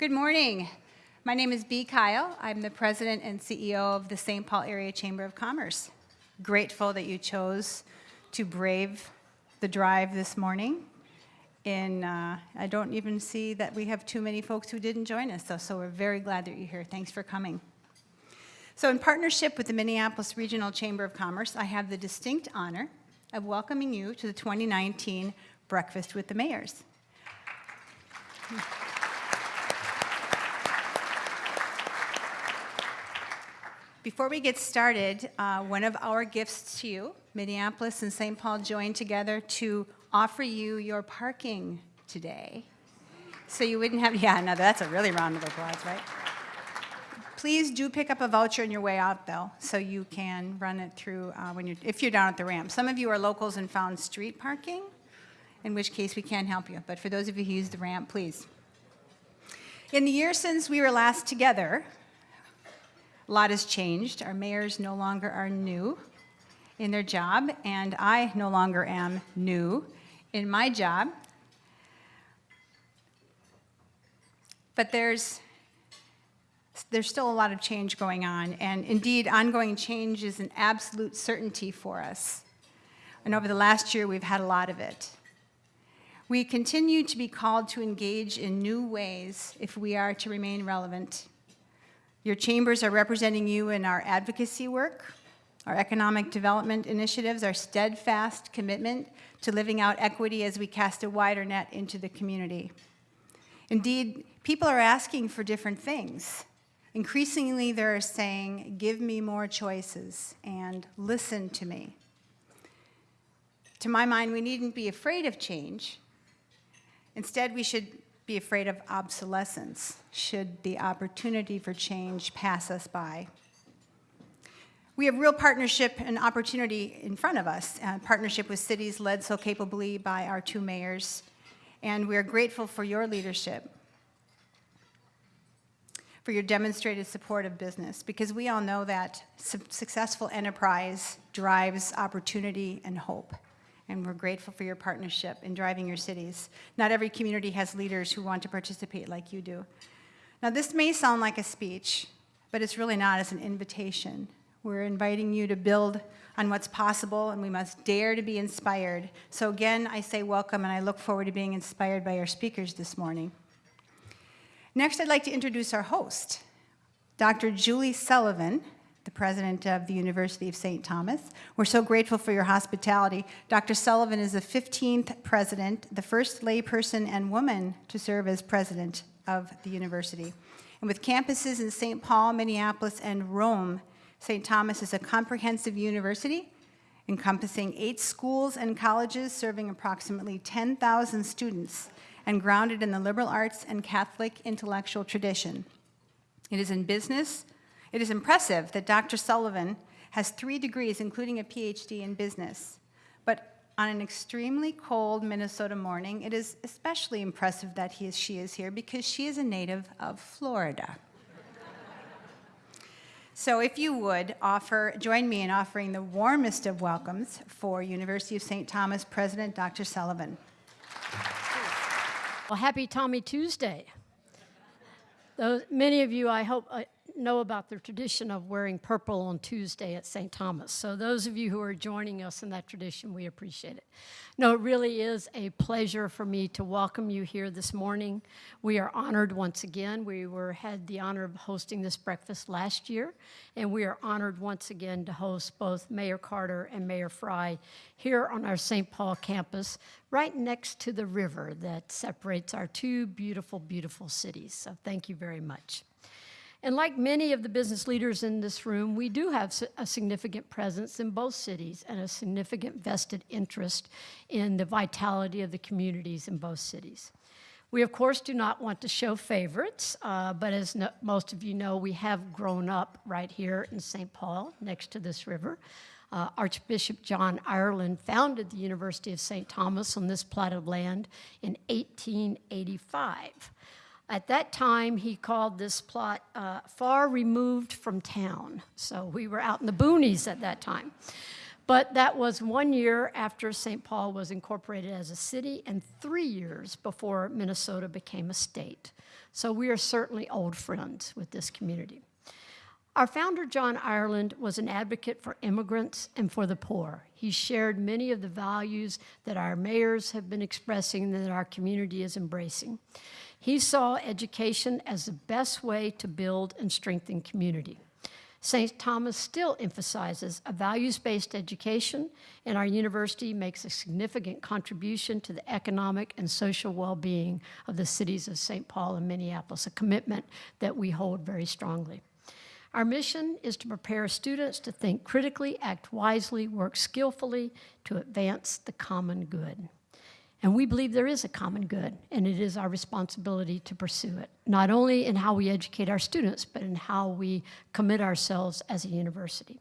Good morning. My name is B Kyle. I'm the president and CEO of the St. Paul Area Chamber of Commerce. Grateful that you chose to brave the drive this morning. And uh, I don't even see that we have too many folks who didn't join us, so, so we're very glad that you're here. Thanks for coming. So in partnership with the Minneapolis Regional Chamber of Commerce, I have the distinct honor of welcoming you to the 2019 Breakfast with the Mayors. Before we get started, uh, one of our gifts to you, Minneapolis and St. Paul joined together to offer you your parking today. So you wouldn't have, yeah, no, that's a really round of applause, right? Please do pick up a voucher on your way out, though, so you can run it through uh, when you're, if you're down at the ramp. Some of you are locals and found street parking, in which case we can't help you. But for those of you who use the ramp, please. In the year since we were last together, a lot has changed. Our mayors no longer are new in their job, and I no longer am new in my job. But there's, there's still a lot of change going on, and indeed, ongoing change is an absolute certainty for us. And over the last year, we've had a lot of it. We continue to be called to engage in new ways if we are to remain relevant your chambers are representing you in our advocacy work, our economic development initiatives, our steadfast commitment to living out equity as we cast a wider net into the community. Indeed, people are asking for different things. Increasingly, they're saying, give me more choices and listen to me. To my mind, we needn't be afraid of change. Instead, we should be afraid of obsolescence should the opportunity for change pass us by. We have real partnership and opportunity in front of us, uh, partnership with cities led so capably by our two mayors, and we are grateful for your leadership, for your demonstrated support of business, because we all know that su successful enterprise drives opportunity and hope and we're grateful for your partnership in driving your cities. Not every community has leaders who want to participate like you do. Now, this may sound like a speech, but it's really not. It's an invitation. We're inviting you to build on what's possible, and we must dare to be inspired. So again, I say welcome, and I look forward to being inspired by our speakers this morning. Next, I'd like to introduce our host, Dr. Julie Sullivan, the president of the University of St. Thomas. We're so grateful for your hospitality. Dr. Sullivan is the 15th president, the first layperson and woman to serve as president of the university. And with campuses in St. Paul, Minneapolis, and Rome, St. Thomas is a comprehensive university encompassing eight schools and colleges serving approximately 10,000 students and grounded in the liberal arts and Catholic intellectual tradition. It is in business, it is impressive that Dr. Sullivan has three degrees, including a PhD in business. But on an extremely cold Minnesota morning, it is especially impressive that he is, she is here because she is a native of Florida. so if you would offer, join me in offering the warmest of welcomes for University of St. Thomas President Dr. Sullivan. Well, happy Tommy Tuesday. Those, many of you, I hope, uh, know about the tradition of wearing purple on Tuesday at St. Thomas. So those of you who are joining us in that tradition, we appreciate it. No, it really is a pleasure for me to welcome you here this morning. We are honored once again. We were had the honor of hosting this breakfast last year, and we are honored once again to host both Mayor Carter and Mayor Fry here on our St. Paul campus, right next to the river that separates our two beautiful, beautiful cities. So thank you very much. And like many of the business leaders in this room, we do have a significant presence in both cities and a significant vested interest in the vitality of the communities in both cities. We, of course, do not want to show favorites, uh, but as no, most of you know, we have grown up right here in St. Paul, next to this river. Uh, Archbishop John Ireland founded the University of St. Thomas on this plot of land in 1885. At that time, he called this plot uh, far removed from town. So we were out in the boonies at that time. But that was one year after St. Paul was incorporated as a city and three years before Minnesota became a state. So we are certainly old friends with this community. Our founder, John Ireland, was an advocate for immigrants and for the poor. He shared many of the values that our mayors have been expressing and that our community is embracing. He saw education as the best way to build and strengthen community. St. Thomas still emphasizes a values-based education, and our university makes a significant contribution to the economic and social well-being of the cities of St. Paul and Minneapolis, a commitment that we hold very strongly. Our mission is to prepare students to think critically, act wisely, work skillfully to advance the common good. And we believe there is a common good, and it is our responsibility to pursue it, not only in how we educate our students, but in how we commit ourselves as a university.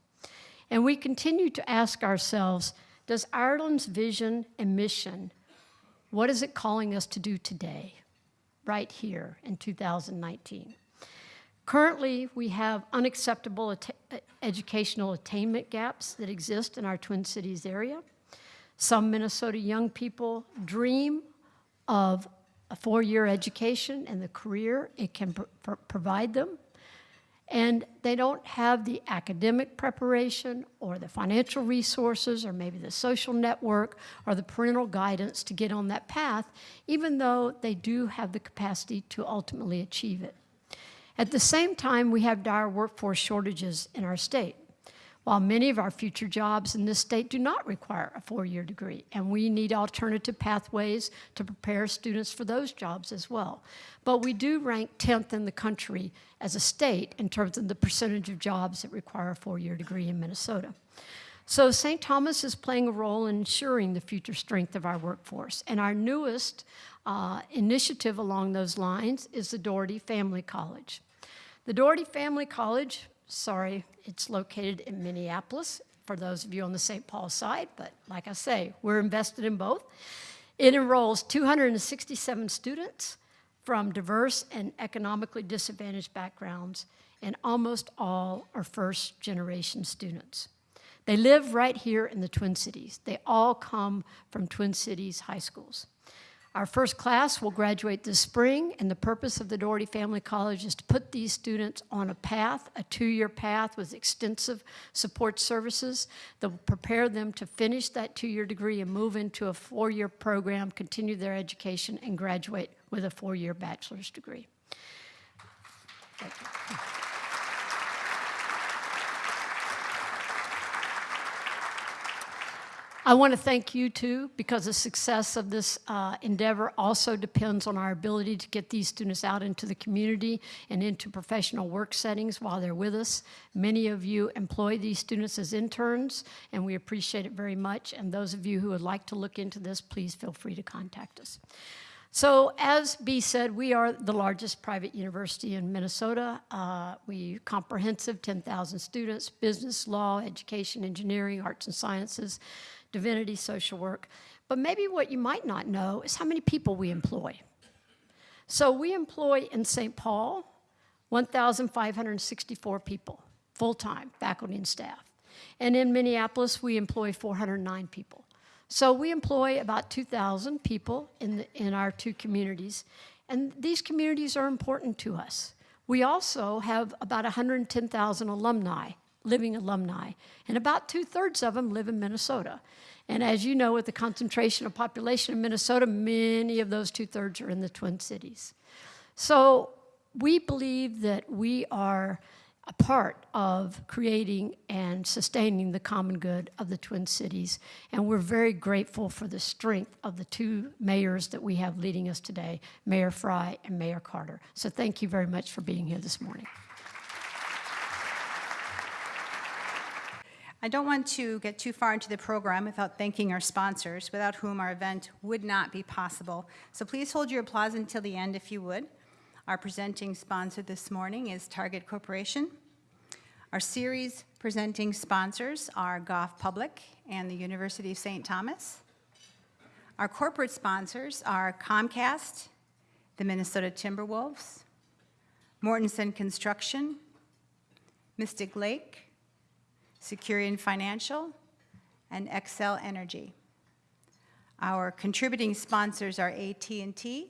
And we continue to ask ourselves, does Ireland's vision and mission, what is it calling us to do today, right here in 2019? Currently, we have unacceptable educational attainment gaps that exist in our Twin Cities area. Some Minnesota young people dream of a four-year education and the career it can pr- pr- provide them. And they don't have the academic preparation or the financial resources or maybe the social network or the parental guidance to get on that path, even though they do have the capacity to ultimately achieve it. At the same time, we have dire workforce shortages in our state. While many of our future jobs in this state do not require a four-year degree, and we need alternative pathways to prepare students for those jobs as well. But we do rank 10th in the country as a state in terms of the percentage of jobs that require a four-year degree in Minnesota. So St. Thomas is playing a role in ensuring the future strength of our workforce. And our newest uh, initiative along those lines is the Dougherty Family College. The Dougherty Family College, sorry, it's located in Minneapolis for those of you on the St. Paul side, but like I say, we're invested in both. It enrolls 267 students from diverse and economically disadvantaged backgrounds, and almost all are first generation students. They live right here in the Twin Cities. They all come from Twin Cities high schools. Our first class will graduate this spring, and the purpose of the Dougherty Family College is to put these students on a path, a two-year path with extensive support services that will prepare them to finish that two-year degree and move into a four-year program, continue their education, and graduate with a four-year bachelor's degree. Thank you. I want to thank you too, because the success of this uh, endeavor also depends on our ability to get these students out into the community and into professional work settings while they're with us. Many of you employ these students as interns, and we appreciate it very much. And those of you who would like to look into this, please feel free to contact us. So as B said, we are the largest private university in Minnesota. Uh, we comprehensive, 10,000 students, business, law, education, engineering, arts and sciences, divinity, social work. But maybe what you might not know is how many people we employ. So we employ in St. Paul 1,564 people, full-time, faculty and staff. And in Minneapolis, we employ 409 people. So we employ about 2,000 people in, the, in our two communities, and these communities are important to us. We also have about 110,000 alumni, living alumni, and about two-thirds of them live in Minnesota. And as you know, with the concentration of population in Minnesota, many of those two-thirds are in the Twin Cities. So we believe that we are a part of creating and sustaining the common good of the Twin Cities. And we're very grateful for the strength of the two mayors that we have leading us today, Mayor Fry and Mayor Carter. So thank you very much for being here this morning. I don't want to get too far into the program without thanking our sponsors, without whom our event would not be possible. So please hold your applause until the end if you would. Our presenting sponsor this morning is Target Corporation. Our series presenting sponsors are Goff Public and the University of St. Thomas. Our corporate sponsors are Comcast, the Minnesota Timberwolves, Mortenson Construction, Mystic Lake, Securian Financial, and Xcel Energy. Our contributing sponsors are AT&T,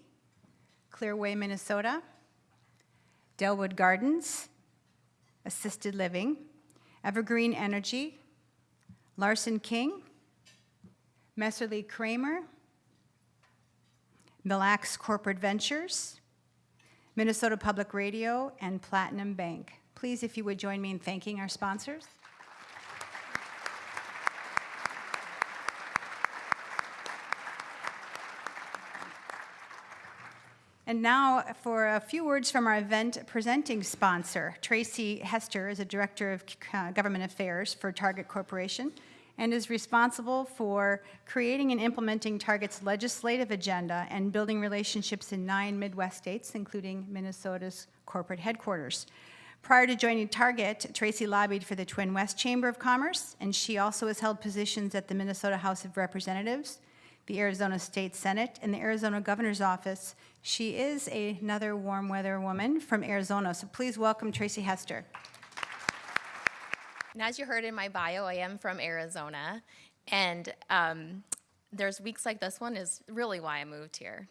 Clearway, Minnesota, Dellwood Gardens, Assisted Living, Evergreen Energy, Larson King, Messerli Kramer, Mille Lacs Corporate Ventures, Minnesota Public Radio, and Platinum Bank. Please, if you would join me in thanking our sponsors. And now for a few words from our event presenting sponsor. Tracy Hester is a Director of uh, Government Affairs for Target Corporation and is responsible for creating and implementing Target's legislative agenda and building relationships in nine Midwest states, including Minnesota's corporate headquarters. Prior to joining Target, Tracy lobbied for the Twin West Chamber of Commerce, and she also has held positions at the Minnesota House of Representatives, the Arizona State Senate, and the Arizona Governor's Office. She is another warm weather woman from Arizona, so please welcome Tracy Hester. And as you heard in my bio, I am from Arizona, and um, there's weeks like this one is really why I moved here.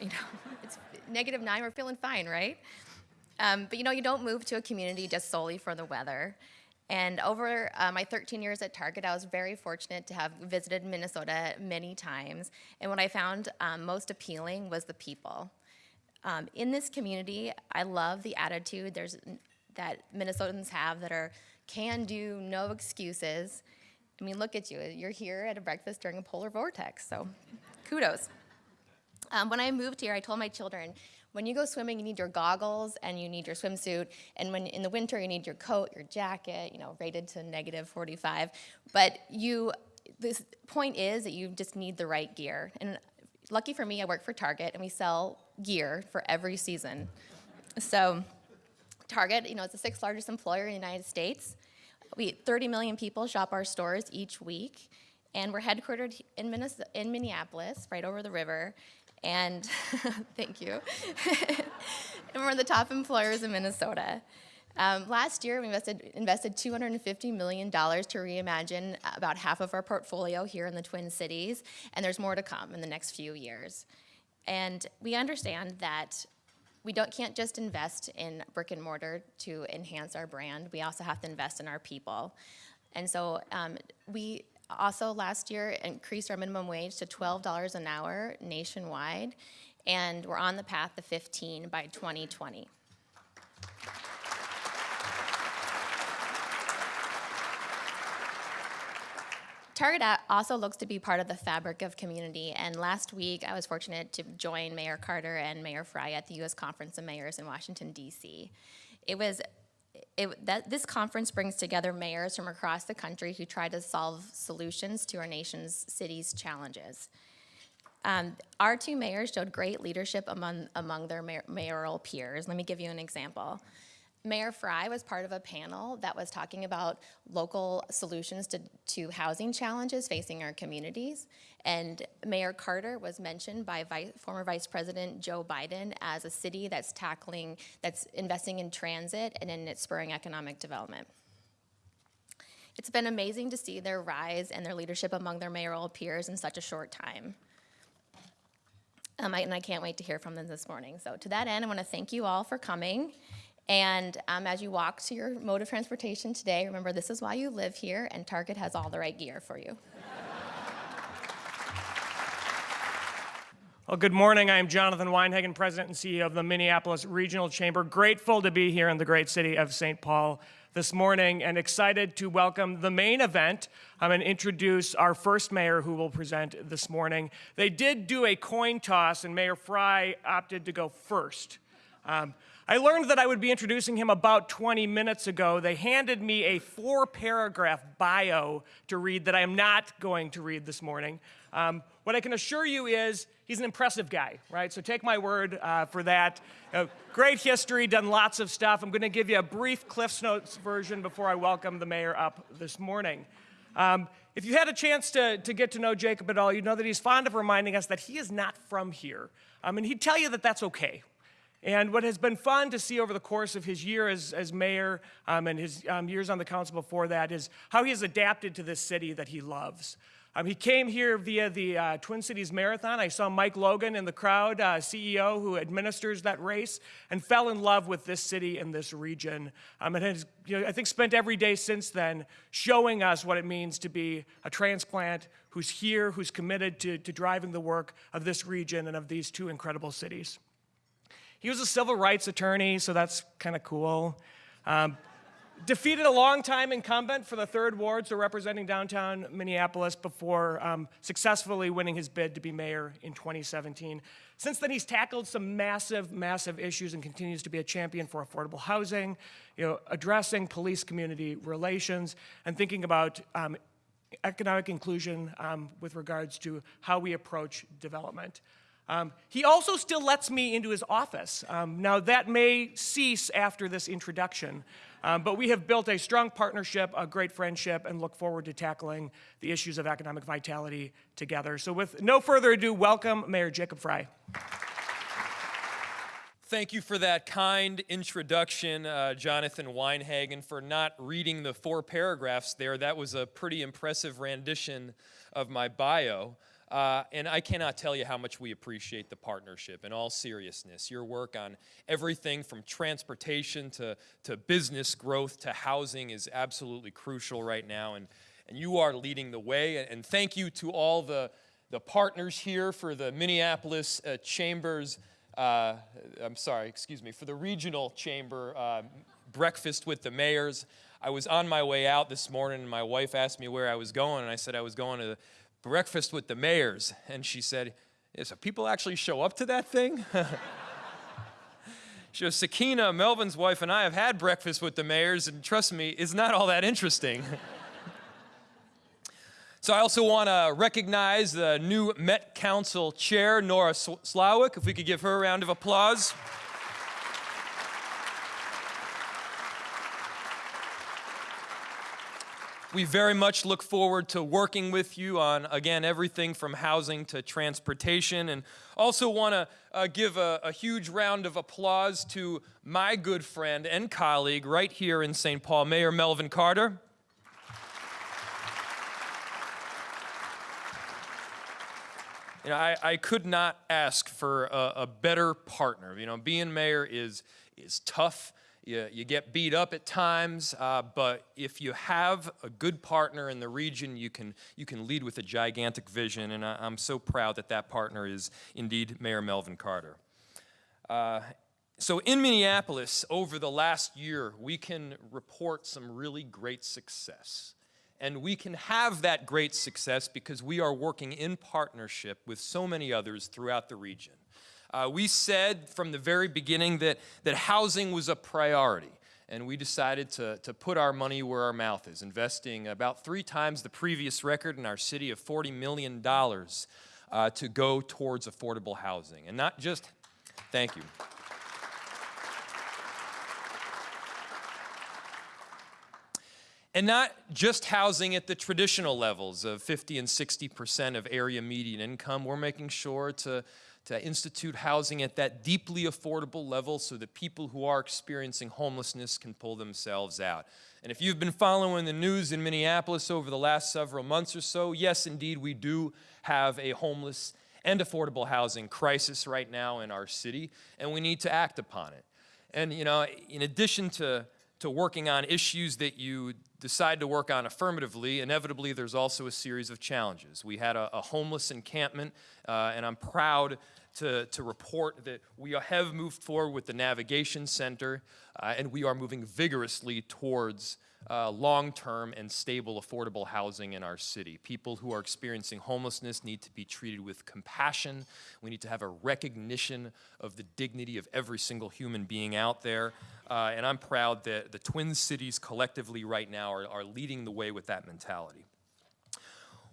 You know, it's negative nine, we're feeling fine, right? Um, but you know, you don't move to a community just solely for the weather. And over uh, my 13 years at Target, I was very fortunate to have visited Minnesota many times. And what I found um, most appealing was the people. Um, in this community, I love the attitude there's that Minnesotans have that are can do, no excuses. I mean, look at you. You're here at a breakfast during a polar vortex, so kudos. Um, when I moved here, I told my children, when you go swimming, you need your goggles and you need your swimsuit. And when in the winter, you need your coat, your jacket, you know, rated to negative 45. But you, this point is that you just need the right gear. And lucky for me, I work for Target and we sell gear for every season. So Target, you know, it's the sixth largest employer in the United States. We 30 million people shop our stores each week, and we're headquartered in, Minnes- in Minneapolis, right over the river. And thank you. and we're the top employers in Minnesota. Um, last year, we invested, invested $250 million to reimagine about half of our portfolio here in the Twin Cities, and there's more to come in the next few years. And we understand that we don't, can't just invest in brick and mortar to enhance our brand. We also have to invest in our people. And so um, we also last year increased our minimum wage to $12 an hour nationwide, and we're on the path to 15 by 2020. Target also looks to be part of the fabric of community. And last week, I was fortunate to join Mayor Carter and Mayor Fry at the U.S. Conference of Mayors in Washington, D.C. It was it, that this conference brings together mayors from across the country who try to solve solutions to our nation's cities' challenges. Um, our two mayors showed great leadership among, among their mayor, mayoral peers. Let me give you an example. Mayor Fry was part of a panel that was talking about local solutions to, to housing challenges facing our communities. And Mayor Carter was mentioned by Vice, former Vice President Joe Biden as a city that's tackling, that's investing in transit and in its spurring economic development. It's been amazing to see their rise and their leadership among their mayoral peers in such a short time. Um, I, and I can't wait to hear from them this morning. So to that end, I want to thank you all for coming. And um, as you walk to your mode of transportation today, remember this is why you live here, and Target has all the right gear for you. Well, good morning. I am Jonathan Weinhagen, President and CEO of the Minneapolis Regional Chamber. Grateful to be here in the great city of St. Paul this morning and excited to welcome the main event um, and introduce our first mayor who will present this morning. They did do a coin toss, and Mayor Fry opted to go first. Um, I learned that I would be introducing him about 20 minutes ago. They handed me a four paragraph bio to read that I am not going to read this morning. Um, what I can assure you is he's an impressive guy, right? So take my word uh, for that. Uh, great history, done lots of stuff. I'm going to give you a brief Cliff's Notes version before I welcome the mayor up this morning. Um, if you had a chance to, to get to know Jacob at all, you know that he's fond of reminding us that he is not from here. Um, and he'd tell you that that's okay, and what has been fun to see over the course of his year as, as mayor um, and his um, years on the council before that is how he has adapted to this city that he loves. Um, he came here via the uh, Twin Cities Marathon. I saw Mike Logan in the crowd, uh, CEO who administers that race, and fell in love with this city and this region. Um, and has, you know, I think, spent every day since then showing us what it means to be a transplant who's here, who's committed to, to driving the work of this region and of these two incredible cities. He was a civil rights attorney, so that's kind of cool. Um, defeated a longtime incumbent for the third ward, so representing downtown Minneapolis before um, successfully winning his bid to be mayor in 2017. Since then, he's tackled some massive, massive issues and continues to be a champion for affordable housing, you know, addressing police-community relations, and thinking about um, economic inclusion um, with regards to how we approach development. Um, he also still lets me into his office. Um, now, that may cease after this introduction, um, but we have built a strong partnership, a great friendship, and look forward to tackling the issues of economic vitality together. So, with no further ado, welcome Mayor Jacob Fry. Thank you for that kind introduction, uh, Jonathan Weinhagen, for not reading the four paragraphs there. That was a pretty impressive rendition of my bio. Uh, and I cannot tell you how much we appreciate the partnership in all seriousness. Your work on everything from transportation to, to business growth to housing is absolutely crucial right now, and, and you are leading the way. And thank you to all the, the partners here for the Minneapolis uh, Chambers uh, I'm sorry, excuse me, for the regional chamber uh, breakfast with the mayors. I was on my way out this morning, and my wife asked me where I was going, and I said I was going to breakfast with the mayors. And she said, yeah, so people actually show up to that thing? she goes, Sakeena, Melvin's wife, and I have had breakfast with the mayors, and trust me, it's not all that interesting. So I also want to recognize the new Met Council Chair, Nora Slawik, if we could give her a round of applause. We very much look forward to working with you on, again, everything from housing to transportation. And also want to uh, give a, a huge round of applause to my good friend and colleague right here in St. Paul, Mayor Melvin Carter. You know, I, I could not ask for a, a, better partner. You know, being mayor is, is tough. You, you get beat up at times, uh, but if you have a good partner in the region, you can, you can lead with a gigantic vision, and I, am so proud that that partner is indeed Mayor Melvin Carter. Uh, so in Minneapolis, over the last year, we can report some really great success. And we can have that great success because we are working in partnership with so many others throughout the region. Uh, we said from the very beginning that, that housing was a priority, and we decided to, to put our money where our mouth is, investing about three times the previous record in our city of $40 million uh, to go towards affordable housing. And not just, thank you. And not just housing at the traditional levels of 50 and 60% of area median income. We're making sure to, to institute housing at that deeply affordable level so that people who are experiencing homelessness can pull themselves out. And if you've been following the news in Minneapolis over the last several months or so, yes, indeed, we do have a homeless and affordable housing crisis right now in our city, and we need to act upon it. And, you know, in addition to, to working on issues that you decide to work on affirmatively, inevitably there's also a series of challenges. We had a, a homeless encampment, uh, and I'm proud to, to report that we have moved forward with the Navigation Center, uh, and we are moving vigorously towards uh, long-term and stable affordable housing in our city. People who are experiencing homelessness need to be treated with compassion. We need to have a recognition of the dignity of every single human being out there. Uh, and I'm proud that the Twin Cities collectively right now are, are leading the way with that mentality.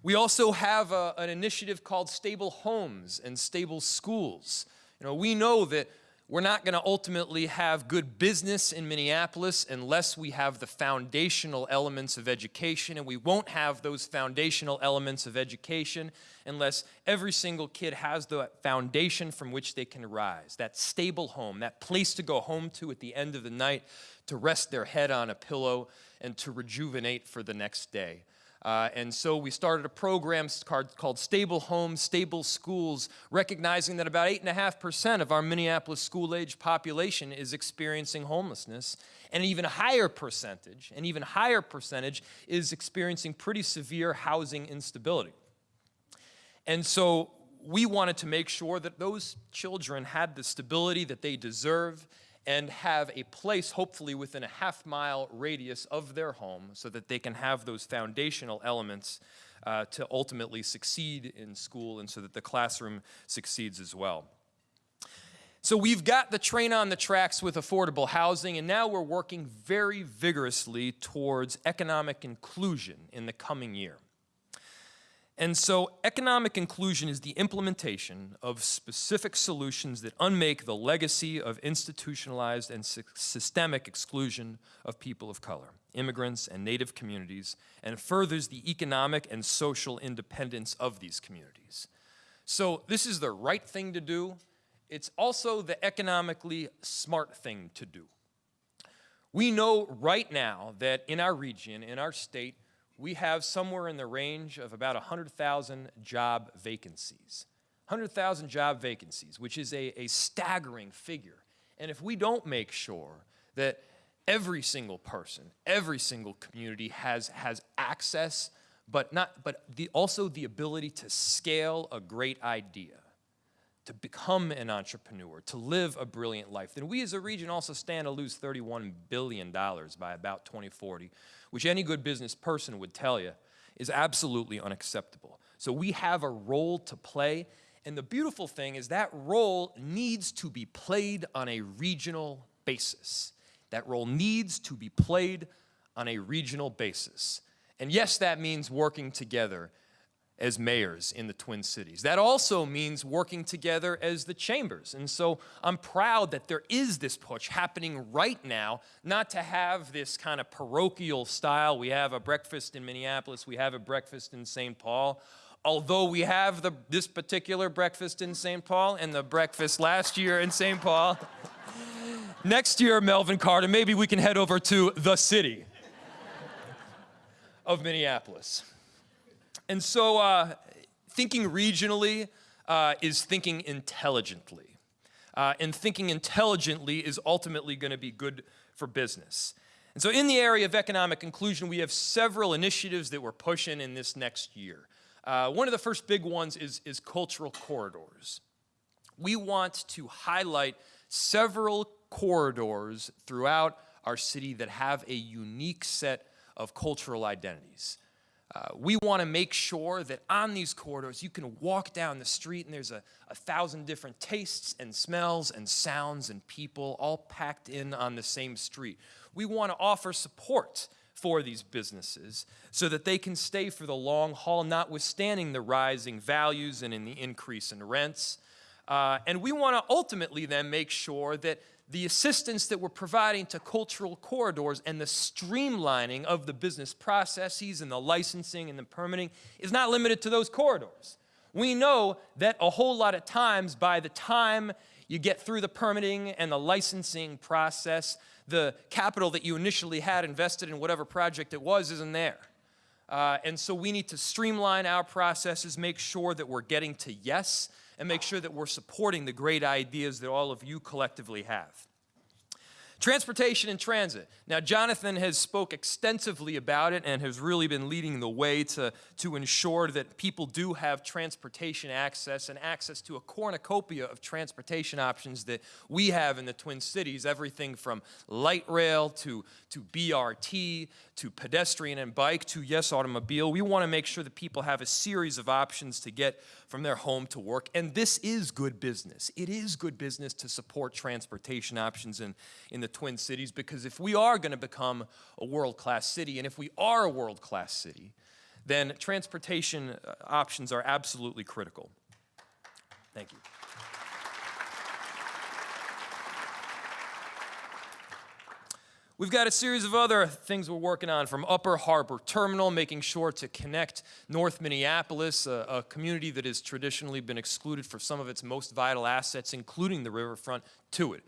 We also have a, an initiative called Stable Homes and Stable Schools. You know, we know that we're not going to ultimately have good business in Minneapolis unless we have the foundational elements of education, and we won't have those foundational elements of education unless every single kid has the foundation from which they can rise, that stable home, that place to go home to at the end of the night to rest their head on a pillow and to rejuvenate for the next day. Uh, and so we started a program called, Stable Homes, Stable Schools, recognizing that about 8.5% of our Minneapolis school age population is experiencing homelessness. And an even higher percentage, an even higher percentage is experiencing pretty severe housing instability. And so we wanted to make sure that those children had the stability that they deserve and have a place, hopefully within a half mile radius of their home, so that they can have those foundational elements uh, to ultimately succeed in school and so that the classroom succeeds as well. So we've got the train on the tracks with affordable housing, and now we're working very vigorously towards economic inclusion in the coming year. And so, economic inclusion is the implementation of specific solutions that unmake the legacy of institutionalized and sy- systemic exclusion of people of color, immigrants, and Native communities, and furthers the economic and social independence of these communities. So, this is the right thing to do. It's also the economically smart thing to do. We know right now that in our region, in our state, we have somewhere in the range of about 100,000 job vacancies. 100,000 job vacancies, which is a, a staggering figure. And if we don't make sure that every single person, every single community has, has access, but, not, but the, also the ability to scale a great idea, to become an entrepreneur, to live a brilliant life, then we as a region also stand to lose $31 billion by about 2040, which any good business person would tell you is absolutely unacceptable. So we have a role to play, and the beautiful thing is that role needs to be played on a regional basis. That role needs to be played on a regional basis. And yes, that means working together as mayors in the Twin Cities. That also means working together as the chambers. And so I'm proud that there is this push happening right now, not to have this kind of parochial style. We have a breakfast in Minneapolis, we have a breakfast in St. Paul. Although we have the, this particular breakfast in St. Paul and the breakfast last year in St. Paul, next year, Melvin Carter, maybe we can head over to the city of Minneapolis. And so, uh, thinking regionally uh, is thinking intelligently. Uh, and thinking intelligently is ultimately going to be good for business. And so, in the area of economic inclusion, we have several initiatives that we're pushing in this next year. Uh, one of the first big ones is, is cultural corridors. We want to highlight several corridors throughout our city that have a unique set of cultural identities. Uh, we want to make sure that on these corridors you can walk down the street and there's a, a thousand different tastes and smells and sounds and people all packed in on the same street. We want to offer support for these businesses so that they can stay for the long haul, notwithstanding the rising values and in the increase in rents. Uh, and we want to ultimately then make sure that the assistance that we're providing to cultural corridors and the streamlining of the business processes and the licensing and the permitting is not limited to those corridors. We know that a whole lot of times, by the time you get through the permitting and the licensing process, the capital that you initially had invested in whatever project it was isn't there. Uh, and so we need to streamline our processes, make sure that we're getting to yes, and make sure that we're supporting the great ideas that all of you collectively have. Transportation and transit. Now, Jonathan has spoke extensively about it and has really been leading the way to, to ensure that people do have transportation access and access to a cornucopia of transportation options that we have in the Twin Cities, everything from light rail to, to BRT to pedestrian and bike to, yes, automobile. We want to make sure that people have a series of options to get from their home to work. And this is good business. It is good business to support transportation options in, in the Twin Cities because if we are going to become a world class city, and if we are a world class city, then transportation uh, options are absolutely critical. Thank you. We've got a series of other things we're working on from Upper Harbor Terminal, making sure to connect North Minneapolis, a, a, community that has traditionally been excluded for some of its most vital assets, including the riverfront, to it.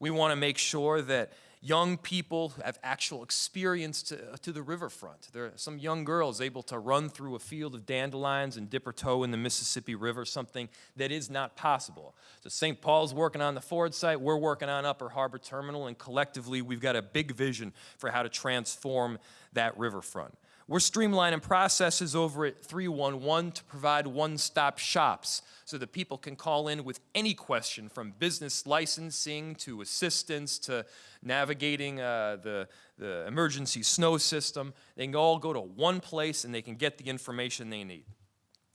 We want to make sure that young people have actual experience to, to the riverfront. There are some young girls able to run through a field of dandelions and dip her toe in the Mississippi River, something that is not possible. So St. Paul's working on the Ford site, we're working on Upper Harbor Terminal, and collectively we've got a big vision for how to transform that riverfront. We're streamlining processes over at 311 to provide one-stop shops so that people can call in with any question from business licensing to assistance to navigating uh, the, the emergency snow system. They can all go to one place and they can get the information they need.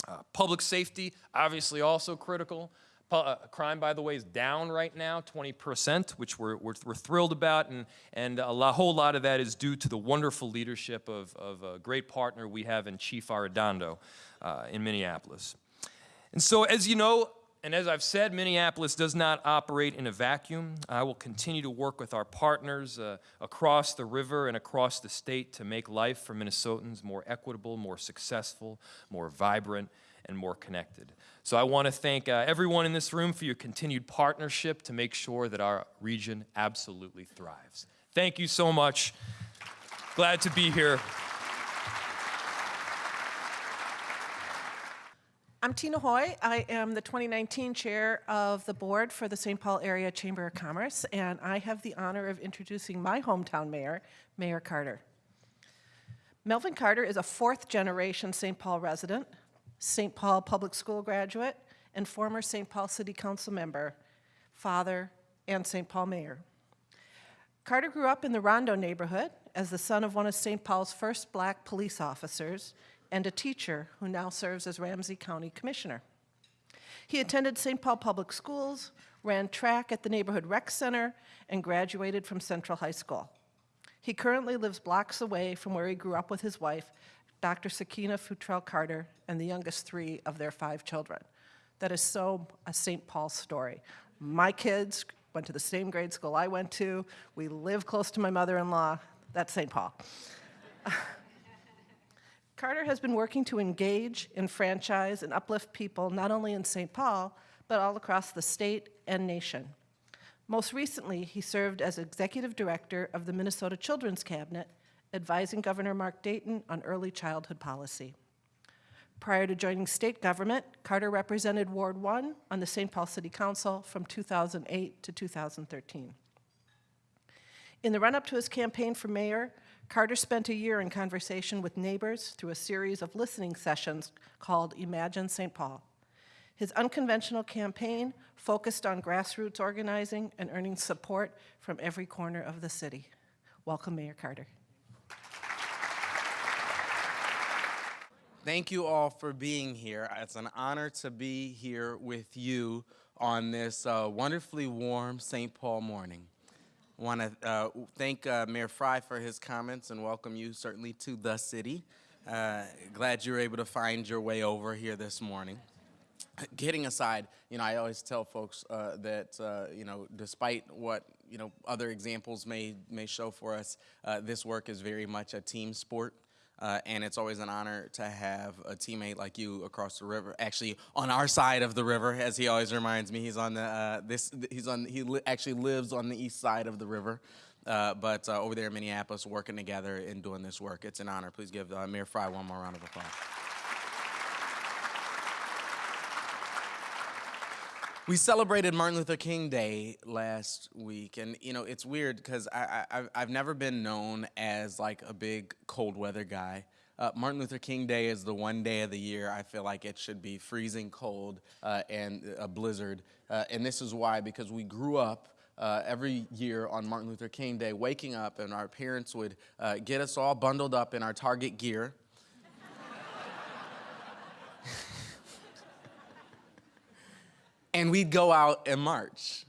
Uh, public safety, obviously also critical. Uh, crime, by the way, is down right now, 20%, which we're, we're, we're thrilled about, and, and a whole lot of that is due to the wonderful leadership of, of a great partner we have in Chief Arradondo uh, in Minneapolis. And so, as you know, and as I've said, Minneapolis does not operate in a vacuum. I will continue to work with our partners uh, across the river and across the state to make life for Minnesotans more equitable, more successful, more vibrant, and more connected. So I want to thank uh, everyone in this room for your continued partnership to make sure that our region absolutely thrives. Thank you so much. Glad to be here. I'm Tina Hoy. I am the 2019 chair of the board for the St. Paul Area Chamber of Commerce, and I have the honor of introducing my hometown mayor, Mayor Carter. Melvin Carter is a fourth generation St. Paul resident, St. Paul Public School graduate, and former St. Paul City Council member, father, and St. Paul mayor. Carter grew up in the Rondo neighborhood as the son of one of St. Paul's first black police officers and a teacher who now serves as Ramsey County Commissioner. He attended St. Paul Public Schools, ran track at the Neighborhood Rec Center, and graduated from Central High School. He currently lives blocks away from where he grew up with his wife, Dr. Sakeena Futrell Carter, and the youngest three of their five children. That is so a St. Paul story. My kids went to the same grade school I went to. We live close to my mother-in-law. That's St. Paul. Carter has been working to engage, enfranchise, and uplift people not only in St. Paul, but all across the state and nation. Most recently, he served as executive director of the Minnesota Children's Cabinet, advising Governor Mark Dayton on early childhood policy. Prior to joining state government, Carter represented Ward 1 on the St. Paul City Council from 2008 to 2013. In the run-up to his campaign for mayor, Carter spent a year in conversation with neighbors through a series of listening sessions called Imagine St. Paul. His unconventional campaign focused on grassroots organizing and earning support from every corner of the city. Welcome, Mayor Carter. Thank you all for being here. It's an honor to be here with you on this uh, wonderfully warm St. Paul morning. I want to uh, thank uh, Mayor Fry for his comments and welcome you certainly to the city. Uh, glad you were able to find your way over here this morning. Kidding aside, you know, I always tell folks uh, that, uh, you know, despite what, you know, other examples may, may show for us, this work is very much a team sport. Uh, and it's always an honor to have a teammate like you across the river. Actually, on our side of the river, as he always reminds me, he's on the uh, this. He's on. He li actually lives on the east side of the river, uh, but uh, over there in Minneapolis, working together and doing this work. It's an honor. Please give uh, Mayor Fry one more round of applause. We celebrated Martin Luther King Day last week, and you know it's weird because I, I I've never been known as like a big cold weather guy. Uh, Martin Luther King Day is the one day of the year I feel like it should be freezing cold uh, and a blizzard, uh, and this is why because we grew up. Uh, every year on Martin Luther King Day, waking up and our parents would uh, get us all bundled up in our Target gear, and we'd go out and march.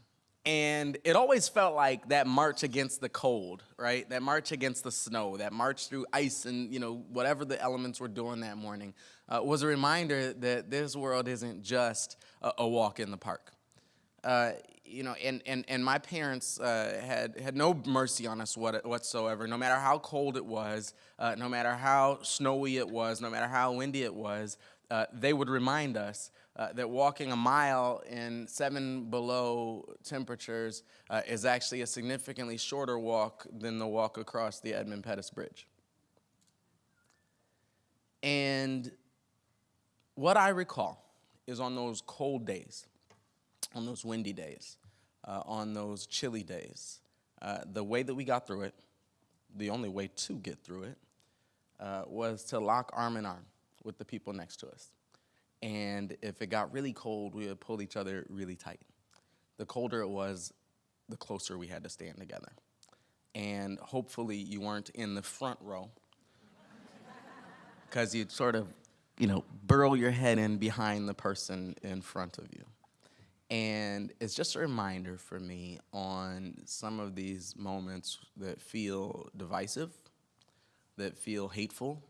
And it always felt like that march against the cold, right? That march against the snow, that march through ice and, you know, whatever the elements were doing that morning uh, was a reminder that this world isn't just a, a walk in the park. Uh, you know, and, and, and my parents uh, had, had no mercy on us what, whatsoever, no matter how cold it was, uh, no matter how snowy it was, no matter how windy it was, uh, they would remind us uh, that walking a mile in seven below temperatures uh, is actually a significantly shorter walk than the walk across the Edmund Pettus Bridge. And what I recall is on those cold days, on those windy days, uh, on those chilly days, uh, the way that we got through it, the only way to get through it, uh, was to lock arm in arm with the people next to us. And if it got really cold, we would pull each other really tight. The colder it was, the closer we had to stand together. And hopefully, you weren't in the front row because you'd sort of, you know, burrow your head in behind the person in front of you. And it's just a reminder for me on some of these moments that feel divisive, that feel hateful,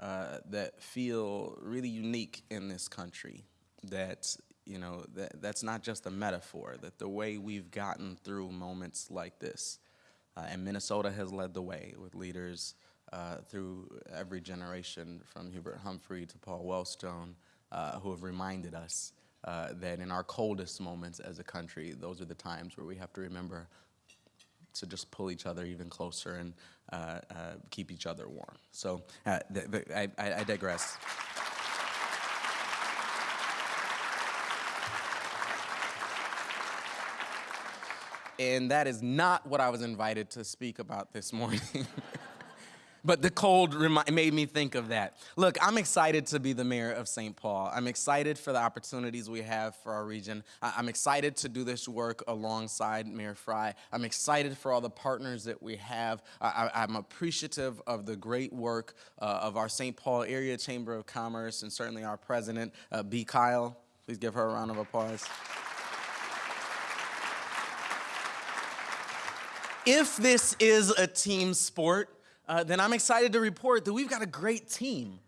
uh, that feel really unique in this country. That, you know, that, that's not just a metaphor, that the way we've gotten through moments like this, uh, and Minnesota has led the way with leaders uh, through every generation, from Hubert Humphrey to Paul Wellstone, uh, who have reminded us uh, that in our coldest moments as a country, those are the times where we have to remember to just pull each other even closer and keep each other warm. So uh, I I digress. And that is not what I was invited to speak about this morning. But the cold made me think of that. Look, I'm excited to be the mayor of St. Paul. I'm excited for the opportunities we have for our region. I'm excited to do this work alongside Mayor Fry. I'm excited for all the partners that we have. I- I'm appreciative of the great work uh, of our St. Paul Area Chamber of Commerce and certainly our president, uh, B. Kyle. Please give her a round of applause. if this is a team sport, uh, then I'm excited to report that we've got a great team.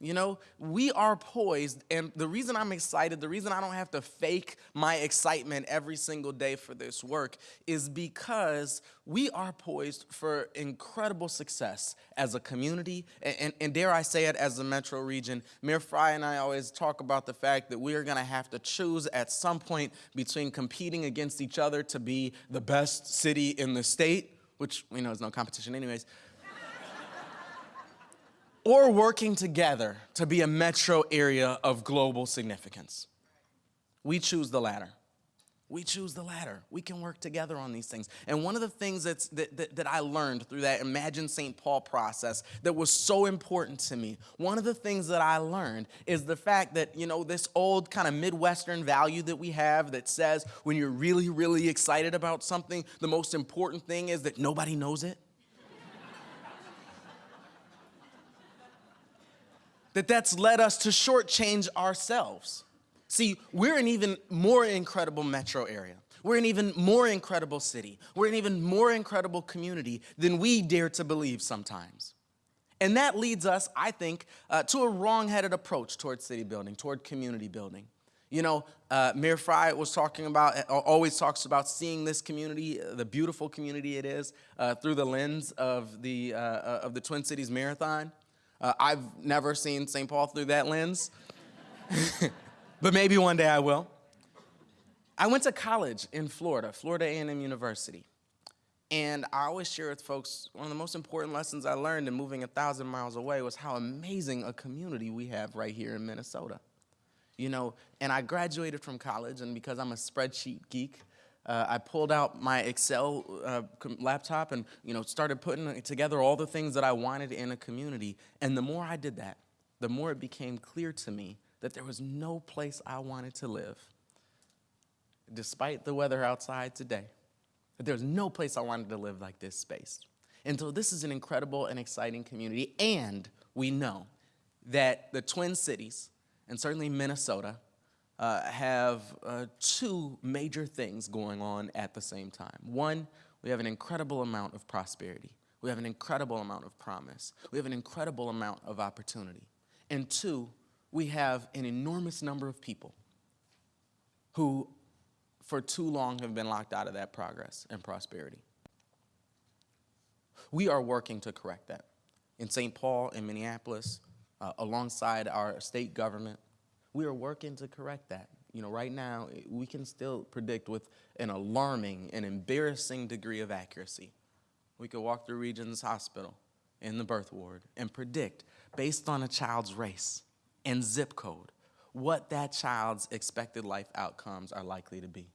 You know, we are poised, and the reason I'm excited, the reason I don't have to fake my excitement every single day for this work is because we are poised for incredible success as a community, and, and, and dare I say it, as a metro region. Mayor Fry and I always talk about the fact that we are gonna have to choose at some point between competing against each other to be the best city in the state, which we know is no competition anyways, or working together to be a metro area of global significance. We choose the latter. We choose the latter. We can work together on these things. And one of the things that's, that, that, that I learned through that Imagine St. Paul process that was so important to me, one of the things that I learned is the fact that, you know, this old kind of Midwestern value that we have that says when you're really, really excited about something, the most important thing is that nobody knows it. That that's led us to shortchange ourselves. See, we're an even more incredible metro area. We're an even more incredible city. We're an even more incredible community than we dare to believe sometimes. And that leads us, I think, uh, to a wrong-headed approach toward city building, toward community building. You know, uh, Mayor Fry was talking about, uh, always talks about seeing this community, uh, the beautiful community it is, uh, through the lens of the, uh, of the Twin Cities Marathon. Uh, I've never seen St. Paul through that lens, but maybe one day I will. I went to college in Florida, Florida A&M University. And I always share with folks, one of the most important lessons I learned in moving a thousand miles away was how amazing a community we have right here in Minnesota. You know, and I graduated from college, and because I'm a spreadsheet geek, uh, I pulled out my Excel uh, laptop and you know started putting together all the things that I wanted in a community. And the more I did that, the more it became clear to me that there was no place I wanted to live, despite the weather outside today. That there was no place I wanted to live like this space. And so this is an incredible and exciting community. And we know that the Twin Cities, and certainly Minnesota, uh, have uh, two major things going on at the same time. One, we have an incredible amount of prosperity. We have an incredible amount of promise. We have an incredible amount of opportunity. And two, we have an enormous number of people who, for too long, have been locked out of that progress and prosperity. We are working to correct that. In St. Paul, in Minneapolis, uh, alongside our state government, We are working to correct that. You know, right now, we can still predict with an alarming and embarrassing degree of accuracy. We could walk through Regions Hospital in the birth ward and predict, based on a child's race and zip code, what that child's expected life outcomes are likely to be.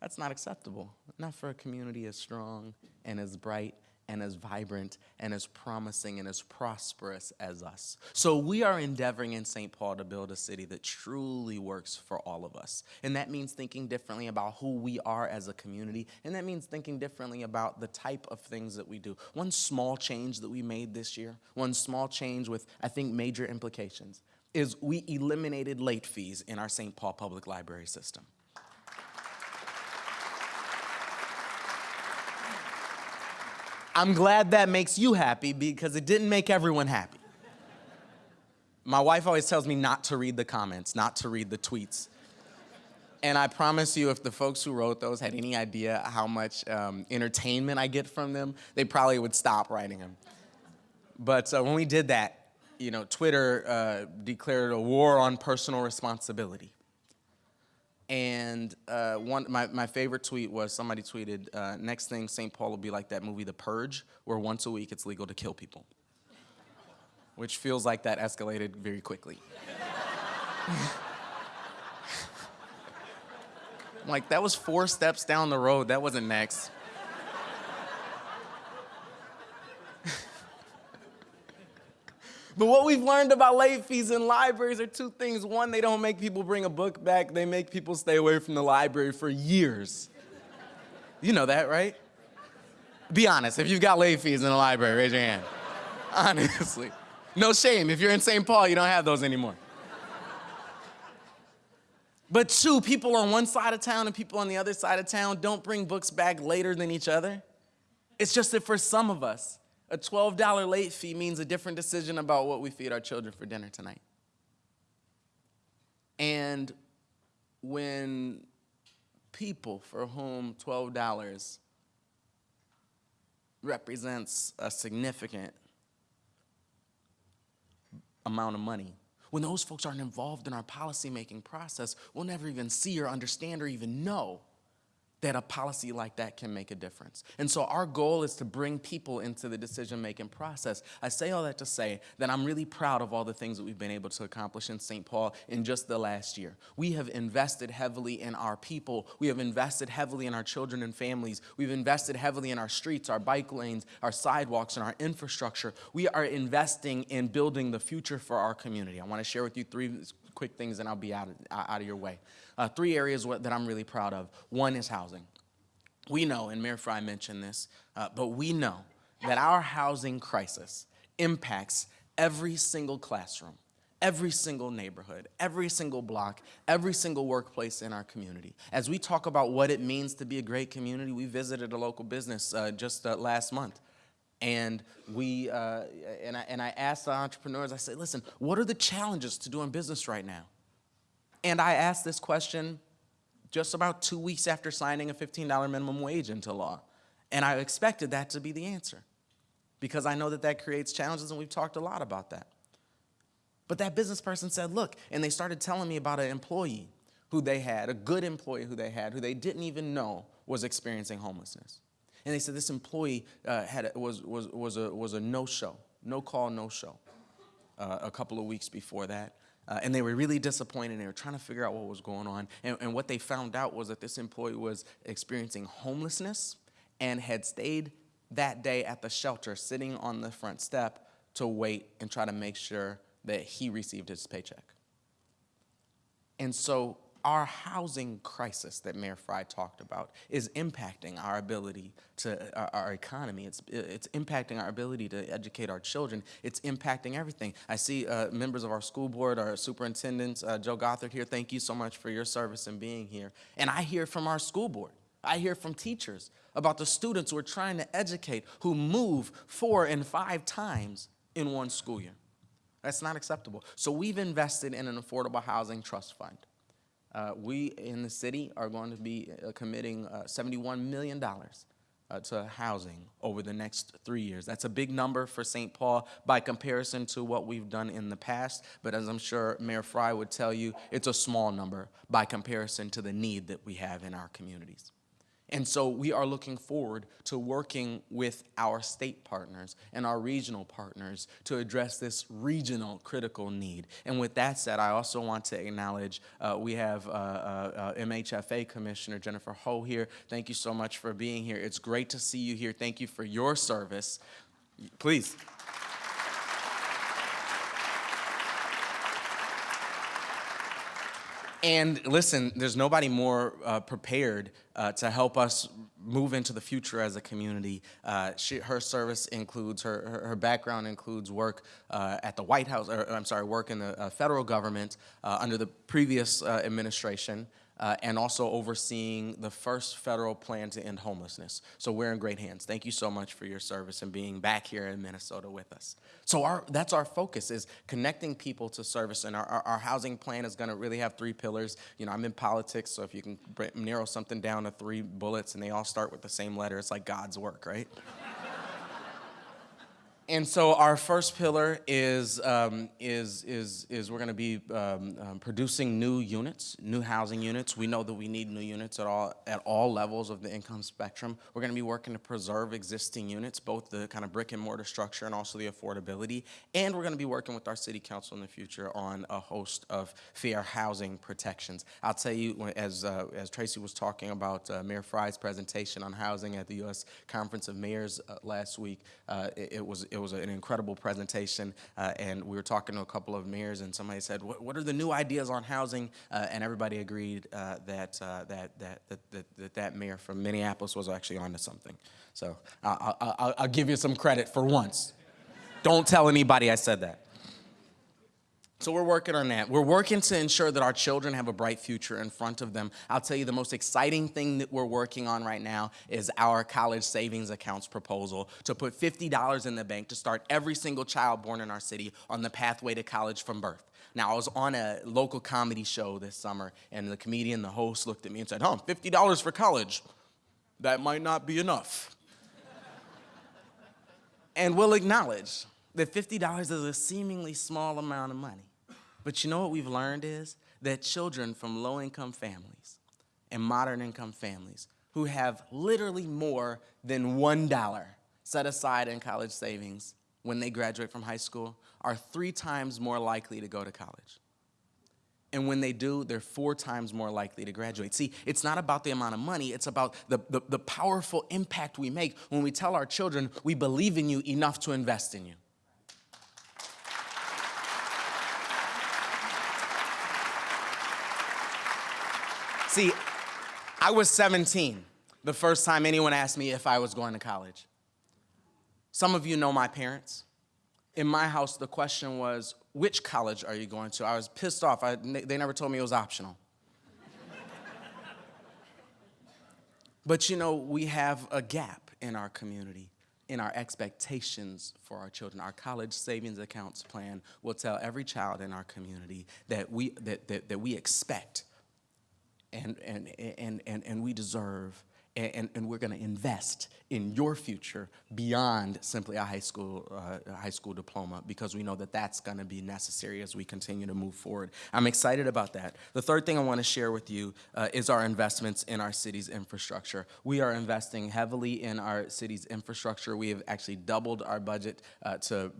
That's not acceptable, not for a community as strong and as bright and as vibrant and as promising and as prosperous as us. So we are endeavoring in St. Paul to build a city that truly works for all of us. And that means thinking differently about who we are as a community, and that means thinking differently about the type of things that we do. One small change that we made this year, one small change with, I think, major implications, is we eliminated late fees in our St. Paul Public Library system. I'm glad that makes you happy because it didn't make everyone happy. My wife always tells me not to read the comments, not to read the tweets. And I promise you, if the folks who wrote those had any idea how much um, entertainment I get from them, they probably would stop writing them. But uh, when we did that, you know, Twitter uh, declared a war on personal responsibility. And uh, one, my, my favorite tweet was somebody tweeted, uh, next thing St. Paul will be like that movie The Purge, where once a week it's legal to kill people. Which feels like that escalated very quickly. Like, that was four steps down the road, that wasn't next. But what we've learned about late fees in libraries are two things. One, they don't make people bring a book back, they make people stay away from the library for years. You know that, right? Be honest, if you've got late fees in the library, raise your hand. Honestly. No shame. If you're in St. Paul, you don't have those anymore. But two, people on one side of town and people on the other side of town don't bring books back later than each other. It's just that for some of us, a $12 late fee means a different decision about what we feed our children for dinner tonight. And when people for whom $12 represents a significant amount of money, when those folks aren't involved in our policymaking process, we'll never even see or understand or even know that a policy like that can make a difference. And so our goal is to bring people into the decision-making process. I say all that to say that I'm really proud of all the things that we've been able to accomplish in St. Paul in just the last year. We have invested heavily in our people. We have invested heavily in our children and families. We've invested heavily in our streets, our bike lanes, our sidewalks, and our infrastructure. We are investing in building the future for our community. I want to share with you three quick things and I'll be out of, out of your way. Uh, three areas that I'm really proud of. One is housing. We know, and Mayor Fry mentioned this, uh, but we know that our housing crisis impacts every single classroom, every single neighborhood, every single block, every single workplace in our community. As we talk about what it means to be a great community, we visited a local business uh, just uh, last month. And we, uh, and, I, and I asked the entrepreneurs, I said, listen, what are the challenges to doing business right now? And I asked this question just about two weeks after signing a $15 minimum wage into law. And I expected that to be the answer because I know that that creates challenges and we've talked a lot about that. But that business person said, look, and they started telling me about an employee who they had, a good employee who they had, who they didn't even know was experiencing homelessness. And they said this employee uh, had a, was, was, was a, was a no-show, no call, no show, uh, a couple of weeks before that. Uh, and they were really disappointed. They were trying to figure out what was going on. And, and what they found out was that this employee was experiencing homelessness and had stayed that day at the shelter, sitting on the front step to wait and try to make sure that he received his paycheck. And so our housing crisis that Mayor Fry talked about is impacting our ability to, our, our, economy. It's, it's impacting our ability to educate our children. It's impacting everything. I see uh, members of our school board, our superintendents, uh, Joe Gothard here, thank you so much for your service and being here. And I hear from our school board. I hear from teachers about the students who are trying to educate, who move four and five times in one school year. That's not acceptable. So we've invested in an affordable housing trust fund. Uh, we in the city are going to be uh, committing uh, $71 million uh, to housing over the next three years. That's a big number for St. Paul by comparison to what we've done in the past, but as I'm sure Mayor Fry would tell you, it's a small number by comparison to the need that we have in our communities. And so we are looking forward to working with our state partners and our regional partners to address this regional critical need. And with that said, I also want to acknowledge uh, we have uh, uh, uh, MHFA Commissioner Jennifer Ho here. Thank you so much for being here. It's great to see you here. Thank you for your service. Please. And listen, there's nobody more uh, prepared uh, to help us move into the future as a community. Uh, she, her service includes, her, her, background includes work uh, at the White House, or I'm sorry, work in the uh, federal government uh, under the previous administration. Uh, and also overseeing the first federal plan to end homelessness. So we're in great hands. Thank you so much for your service and being back here in Minnesota with us. So our, that's our focus is connecting people to service. And our, our, our housing plan is gonna really have three pillars. You know, I'm in politics, so if you can narrow something down to three bullets and they all start with the same letter, it's like God's work, right? And so our first pillar is, um, is, is, is we're going to be um, um, producing new units, new housing units. We know that we need new units at all, at all levels of the income spectrum. We're going to be working to preserve existing units, both the kind of brick and mortar structure and also the affordability. And we're going to be working with our city council in the future on a host of fair housing protections. I'll tell you, as, uh, as Tracy was talking about uh, Mayor Fry's presentation on housing at the U.S. Conference of Mayors uh, last week, uh, it, it was, it was an incredible presentation, uh, and we were talking to a couple of mayors, and somebody said, "What, are the new ideas on housing?" Uh, and everybody agreed uh, that, uh, that, that, that, that, that that mayor from Minneapolis was actually onto something. So I- I- I'll, I'll give you some credit for once. Don't tell anybody I said that. So we're working on that. We're working to ensure that our children have a bright future in front of them. I'll tell you the most exciting thing that we're working on right now is our college savings accounts proposal to put $50 in the bank to start every single child born in our city on the pathway to college from birth. Now, I was on a local comedy show this summer, and the comedian, the host, looked at me and said, Huh, $50 for college. That might not be enough. and we'll acknowledge that $50 is a seemingly small amount of money. But you know what we've learned is that children from low income families and modern income families who have literally more than $1 set aside in college savings when they graduate from high school are three times more likely to go to college. And when they do, they're four times more likely to graduate. See, it's not about the amount of money, it's about the, the, the powerful impact we make when we tell our children we believe in you enough to invest in you. See, I was 17 the first time anyone asked me if I was going to college. Some of you know my parents. In my house, the question was, which college are you going to? I was pissed off. I, they never told me it was optional. but you know, we have a gap in our community, in our expectations for our children. Our college savings accounts plan will tell every child in our community that we, that, that, that we expect and, and, and, and, and we deserve, and, and we're going to invest in your future beyond simply a high school, uh, high school diploma because we know that that's going to be necessary as we continue to move forward. I'm excited about that. The third thing I want to share with you uh, is our investments in our city's infrastructure. We are investing heavily in our city's infrastructure. We have actually doubled our budget uh, to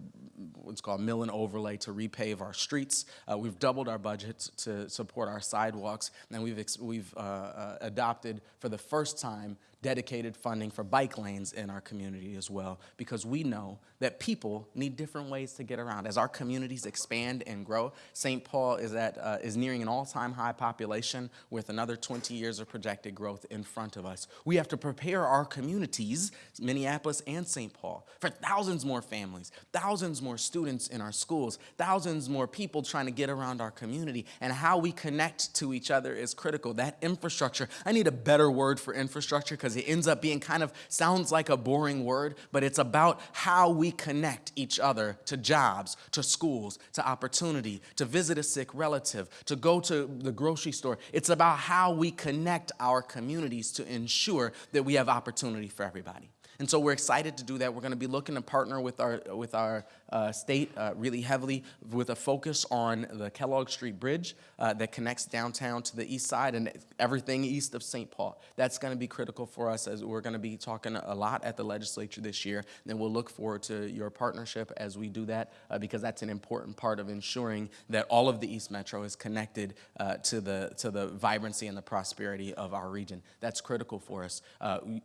what's called mill and overlay to repave our streets. Uh, we've doubled our budget to support our sidewalks, and we've, we've uh, uh, adopted for the first time dedicated funding for bike lanes in our community as well, because we know that people need different ways to get around. As our communities expand and grow, St. Paul is, at, uh, is nearing an all-time high population with another 20 years of projected growth in front of us. We have to prepare our communities, Minneapolis and St. Paul, for thousands more families, thousands more students in our schools, thousands more people trying to get around our community, and how we connect to each other is critical. That infrastructure, I need a better word for infrastructure because it ends up being kind of sounds like a boring word, but it's about how we connect each other to jobs, to schools, to opportunity, to visit a sick relative, to go to the grocery store. It's about how we connect our communities to ensure that we have opportunity for everybody. And so we're excited to do that. We're going to be looking to partner with our with our uh, state uh, really heavily with a focus on the Kellogg Street Bridge uh, that connects downtown to the east side and everything east of St. Paul. That's going to be critical for us as we're going to be talking a lot at the legislature this year. And we'll look forward to your partnership as we do that uh, because that's an important part of ensuring that all of the East Metro is connected uh, to the to the vibrancy and the prosperity of our region. That's critical for us.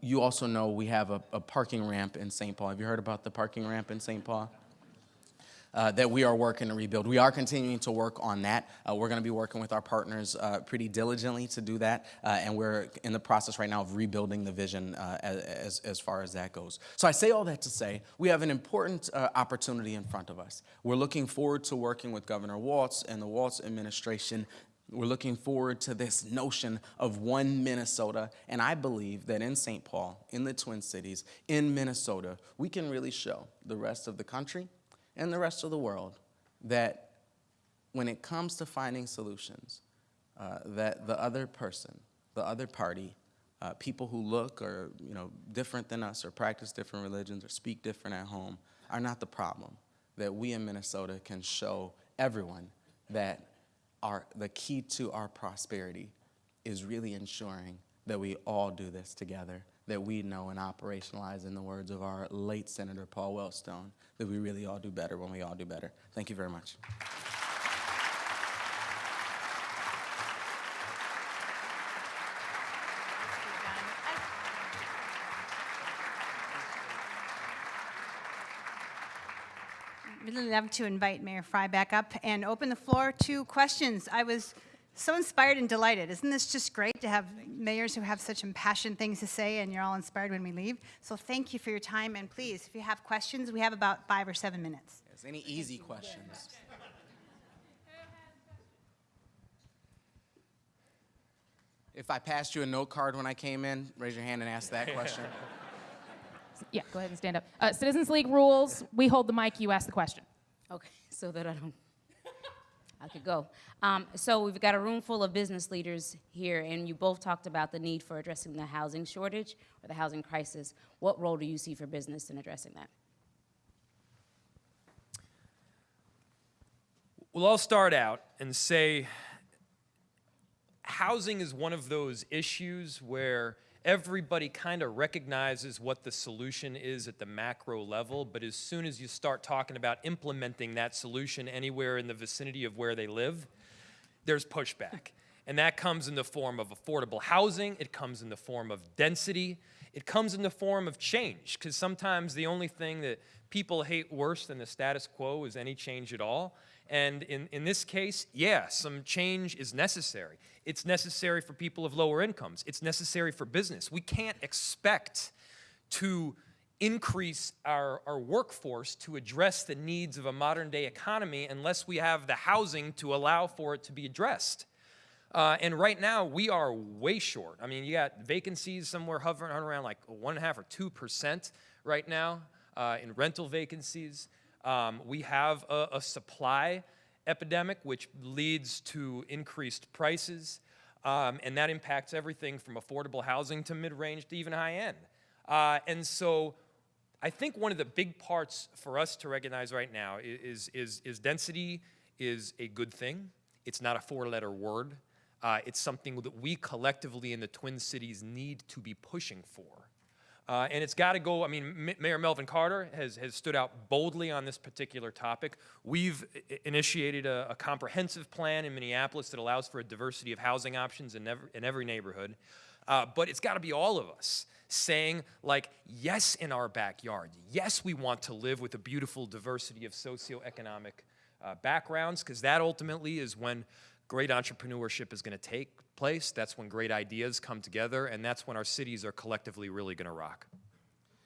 You also know we have a, a parking ramp in St. Paul. Have you heard about the parking ramp in St. Paul? Uh, that we are working to rebuild. We are continuing to work on that. Uh, we're going to be working with our partners uh, pretty diligently to do that, uh, and we're in the process right now of rebuilding the vision uh, as, as far as that goes. So I say all that to say we have an important uh, opportunity in front of us. We're looking forward to working with Governor Walz and the Walz administration we're looking forward to this notion of one Minnesota. And I believe that in St. Paul, in the Twin Cities, in Minnesota, we can really show the rest of the country and the rest of the world that when it comes to finding solutions, uh, that the other person, the other party, uh, people who look or you know different than us or practice different religions or speak different at home are not the problem. That we in Minnesota can show everyone that our, the key to our prosperity is really ensuring that we all do this together, that we know and operationalize, in the words of our late Senator Paul Wellstone, that we really all do better when we all do better. Thank you very much. Really love to invite Mayor Fry back up and open the floor to questions. I was so inspired and delighted. Isn't this just great to have mayors who have such impassioned things to say and you're all inspired when we leave? So thank you for your time and please, if you have questions, we have about five or seven minutes. Yes, any easy questions? If I passed you a note card when I came in, raise your hand and ask that question. Yeah, go ahead and stand up. Uh, Citizens League rules, we hold the mic, you ask the question. Okay, so that I don't, I could go. Um, so we've got a room full of business leaders here, and you both talked about the need for addressing the housing shortage or the housing crisis. What role do you see for business in addressing that? Well, I'll start out and say housing is one of those issues where everybody kind of recognizes what the solution is at the macro level, but as soon as you start talking about implementing that solution anywhere in the vicinity of where they live, there's pushback. And that comes in the form of affordable housing, it comes in the form of density, it comes in the form of change, because sometimes the only thing that people hate worse than the status quo is any change at all. And in, in this case, yeah, some change is necessary. It's necessary for people of lower incomes. It's necessary for business. We can't expect to increase our, our workforce to address the needs of a modern day economy unless we have the housing to allow for it to be addressed. Uh, and right now, we are way short. I mean, you got vacancies somewhere hovering around like one and a half or two percent right now uh, in rental vacancies. Um, we have a, a, supply epidemic, which leads to increased prices, um, and that impacts everything from affordable housing to mid-range to even high-end. Uh, and so I think one of the big parts for us to recognize right now is, is, is density is a good thing. It's not a four-letter word. Uh, it's something that we collectively in the Twin Cities need to be pushing for. Uh, and it's got to go, I mean, M Mayor Melvin Carter has, has stood out boldly on this particular topic. We've initiated a, a, comprehensive plan in Minneapolis that allows for a diversity of housing options in every, in every neighborhood. Uh, but it's got to be all of us saying, like, yes, in our backyard. Yes, we want to live with a beautiful diversity of socioeconomic uh, backgrounds, because that ultimately is when great entrepreneurship is going to take place. That's when great ideas come together, and that's when our cities are collectively really going to rock.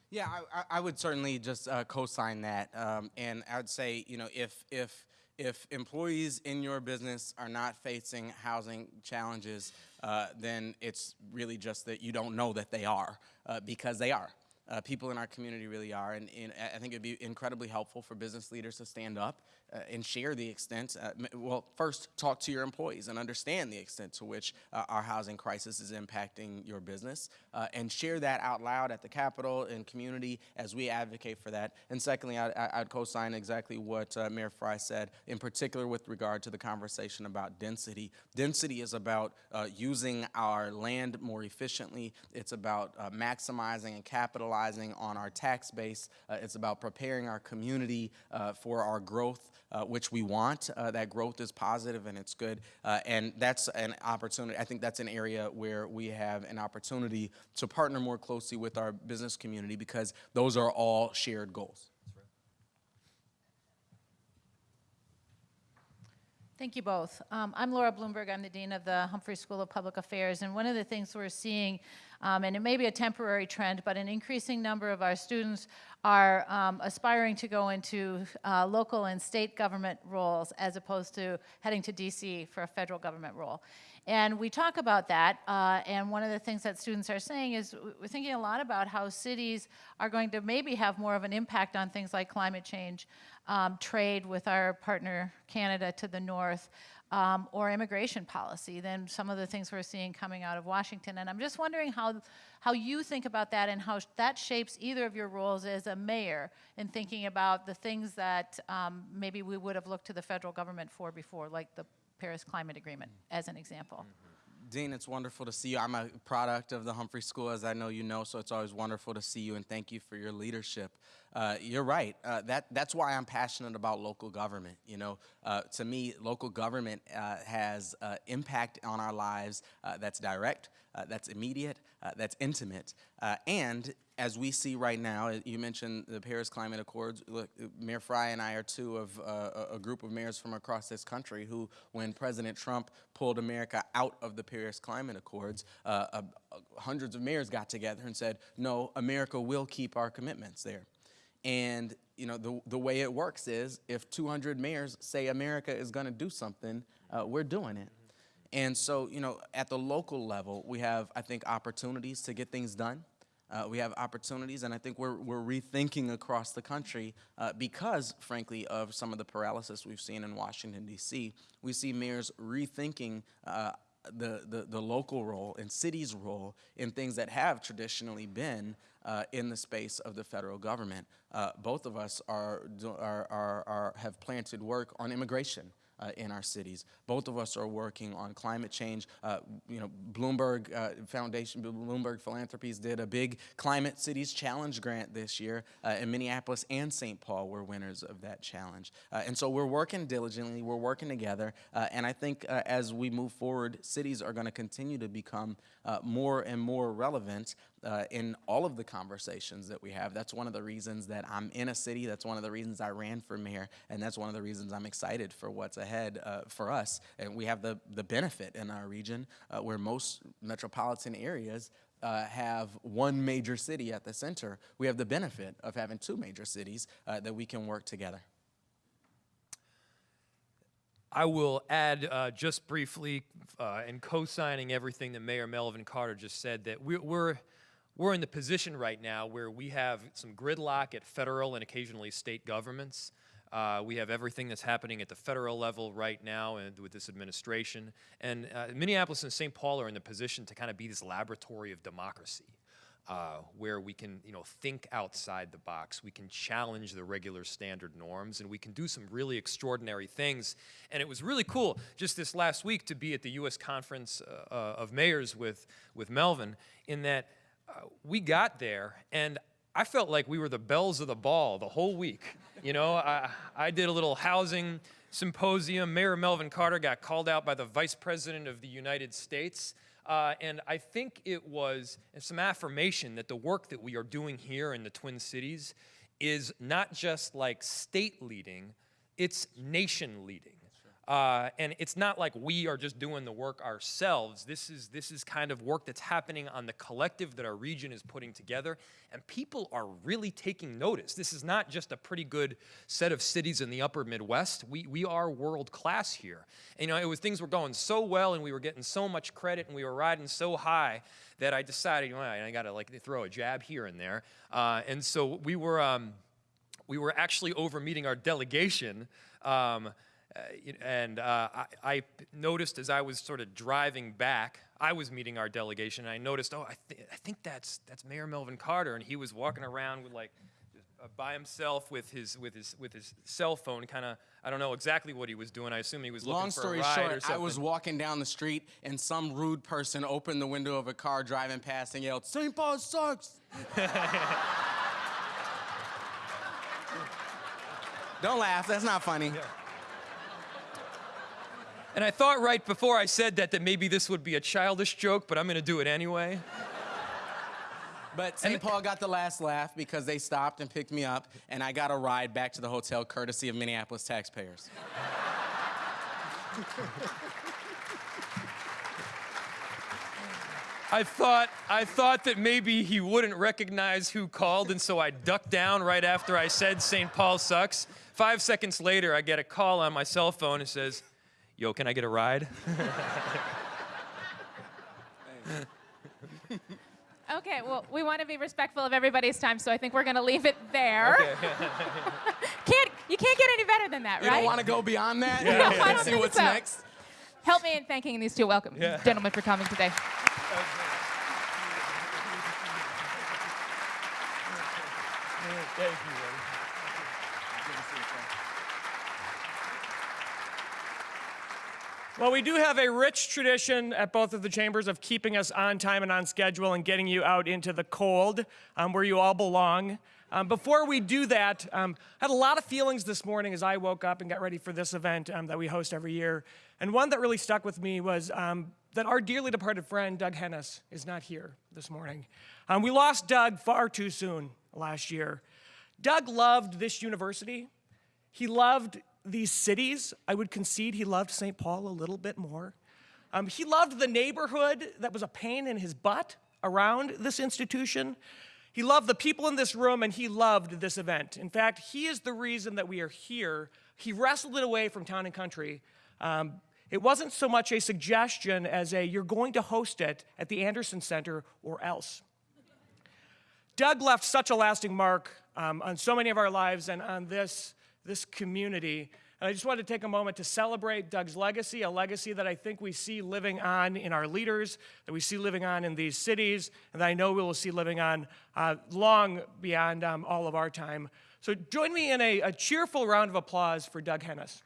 Yeah, I, I, would certainly just uh, co-sign that, um, and I would say, you know, if if if employees in your business are not facing housing challenges, uh, then it's really just that you don't know that they are, uh, because they are. Uh, people in our community really are, and, and I I think it'd be incredibly helpful for business leaders to stand up uh, and share the extent. Uh, well, first, talk to your employees and understand the extent to which uh, our housing crisis is impacting your business, uh, and share that out loud at the Capitol and community as we advocate for that. And secondly, I, I'd co-sign exactly what uh, Mayor Fry said, in particular with regard to the conversation about density. Density is about uh, using our land more efficiently. It's about maximizing and capitalizing on our tax base. It's about preparing our community for our growth, uh, which we want. Uh, that growth is positive and it's good. Uh, and that's an opportunity. I think that's an area where we have an opportunity to partner more closely with our business community because those are all shared goals. Thank you both. Um, I'm Laura Bloomberg. I'm the Dean of the Humphrey School of Public Affairs. And one of the things we're seeing, um, and it may be a temporary trend, but an increasing number of our students are um, aspiring to go into uh, local and state government roles as opposed to heading to DC for a federal government role. And we talk about that, uh, and one of the things that students are saying is we're thinking a lot about how cities are going to maybe have more of an impact on things like climate change, um, trade with our partner Canada to the north, um, or immigration policy than some of the things we're seeing coming out of Washington. And I'm just wondering how, how you think about that and how sh- that shapes either of your roles as a mayor in thinking about the things that um, maybe we would have looked to the federal government for before, like the Paris Climate Agreement, as an example. Dean, it's wonderful to see you. I'm a product of the Humphrey School, as I know you know, so it's always wonderful to see you, and thank you for your leadership. Uh, you're right. Uh, that, that's why I'm passionate about local government. You know, uh, to me, local government uh, has uh, impact on our lives uh, that's direct, that's immediate, that's intimate, and as we see right now, uh, you mentioned the Paris Climate Accords. Look, uh, Mayor Fry and I are two of uh, a- group of mayors from across this country who, when President Trump pulled America out of the Paris Climate Accords, uh, uh, hundreds of mayors got together and said, no, America will keep our commitments there. And you know the, the way it works is if 200 mayors say America is going to do something, uh, we're doing it. And so you know at the local level, we have I think opportunities to get things done. Uh, we have opportunities, and I think we're, we're rethinking across the country uh, because, frankly, of some of the paralysis we've seen in Washington, D.C. We see mayors rethinking uh, the, the, the local role and cities' role in things that have traditionally been uh, in the space of the federal government. Uh, both of us are, are, are, are, have planted work on immigration uh, in our cities. Both of us are working on climate change. Uh, you know, Bloomberg uh, Foundation, Bloomberg Philanthropies did a big Climate Cities Challenge grant this year, uh, and Minneapolis and St. Paul were winners of that challenge. Uh, and so we're working diligently, we're working together, uh, and I think uh, as we move forward, cities are going to continue to become uh, more and more relevant uh, in all of the conversations that we have. That's one of the reasons that I'm in a city. That's one of the reasons I ran for mayor, and that's one of the reasons I'm excited for what's ahead uh, for us. And we have the the benefit in our region uh, where most metropolitan areas. Uh, have one major city at the center. We have the benefit of having two major cities uh, that we can work together. I will add uh, just briefly, uh, in co-signing everything that Mayor Melvin Carter just said, that we're, we're we're in the position right now where we have some gridlock at federal and occasionally state governments. Uh, we have everything that's happening at the federal level right now and with this administration. And uh, Minneapolis and St. Paul are in the position to kind of be this laboratory of democracy. Uh, where we can, you know, think outside the box. We can challenge the regular standard norms, and we can do some really extraordinary things. And it was really cool just this last week to be at the U.S. Conference uh, uh, of Mayors with with Melvin, in that we got there and. I felt like we were the belles of the ball the whole week. You know, I, I did a little housing symposium. Mayor Melvin Carter got called out by the Vice President of the United States. Uh, and I think it was some affirmation that the work that we are doing here in the Twin Cities is not just like state leading, it's nation leading. Uh, and it's not like we are just doing the work ourselves. This is, this is kind of work that's happening on the collective that our region is putting together. And people are really taking notice. This is not just a pretty good set of cities in the upper Midwest. We, we are world class here. And, you know, it was things were going so well and we were getting so much credit and we were riding so high that I decided, I got to like throw a jab here and there. Uh, and so we were, um, we were actually over meeting our delegation. Um, and uh, I, I noticed as I was sort of driving back, I was meeting our delegation, and I noticed, oh, I, th- I think that's that's Mayor Melvin Carter, and he was walking around with like uh, by himself with his with his with his cell phone, kind of. I don't know exactly what he was doing. I assume he was looking Long for story a ride or short, something. I was walking down the street and some rude person opened the window of a car driving past and yelled, St. Paul sucks. Don't laugh, that's not funny. And I thought right before I said that that maybe this would be a childish joke, but I'm going to do it anyway. But St. Paul got the last laugh because they stopped and picked me up, and I got a ride back to the hotel courtesy of Minneapolis taxpayers. I thought I thought that maybe he wouldn't recognize who called, and so I ducked down right after I said St. Paul sucks. Five seconds later, I get a call on my cell phone. It says, "Yo, can I get a ride?" Okay, well, we want to be respectful of everybody's time, so I think we're going to leave it there. can't, you can't get any better than that, You right? don't want to go beyond that? No, I don't See what's so. next? Help me in thanking these two welcome Yeah. gentlemen for coming today. Thank you. Well, we do have a rich tradition at both of the chambers of keeping us on time and on schedule and getting you out into the cold um, where you all belong. Um, before we do that, um, I had a lot of feelings this morning as I woke up and got ready for this event um, that we host every year. And one that really stuck with me was um, that our dearly departed friend, Doug Hennes, is not here this morning. Um, we lost Doug far too soon last year. Doug loved this university. He loved these cities. I would concede he loved St. Paul a little bit more. Um, he loved the neighborhood that was a pain in his butt around this institution. He loved the people in this room and he loved this event. In fact, he is the reason that we are here. He wrestled it away from town and country. Um, it wasn't so much a suggestion as a you're going to host it at the Anderson Center or else. Doug left such a lasting mark um, on so many of our lives and on this, this community. And I just wanted to take a moment to celebrate Doug's legacy, a legacy that I think we see living on in our leaders, that we see living on in these cities, and that I know we will see living on uh, long beyond um, all of our time. So join me in a, a cheerful round of applause for Doug Hennes.